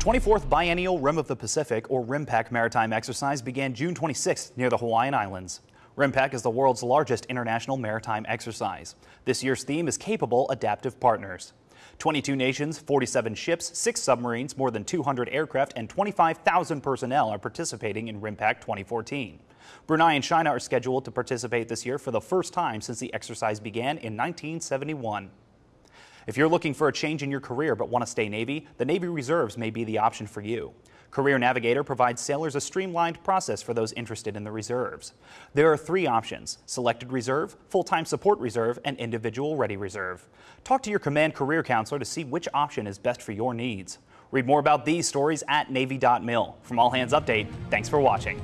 24th Biennial Rim of the Pacific, or RIMPAC maritime exercise began June 26th near the Hawaiian Islands. RIMPAC is the world's largest international maritime exercise. This year's theme is Capable Adaptive Partners. 22 nations, 47 ships, 6 submarines, more than 200 aircraft, and 25,000 personnel are participating in RIMPAC 2014. Brunei and China are scheduled to participate this year for the first time since the exercise began in 1971. If you're looking for a change in your career but want to stay Navy, the Navy Reserves may be the option for you. Career Navigator provides sailors a streamlined process for those interested in the reserves. There are three options, Selected Reserve, Full-Time Support Reserve, and Individual Ready Reserve. Talk to your Command Career Counselor to see which option is best for your needs. Read more about these stories at Navy.mil. From All Hands Update, thanks for watching.